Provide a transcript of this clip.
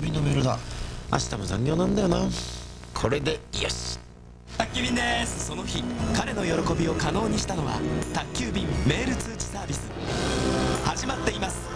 メールだ明日も残業なんだよな。これでよし。宅急便です。その日彼の喜びを可能にしたのは宅急便メール通知サービス。始まっています。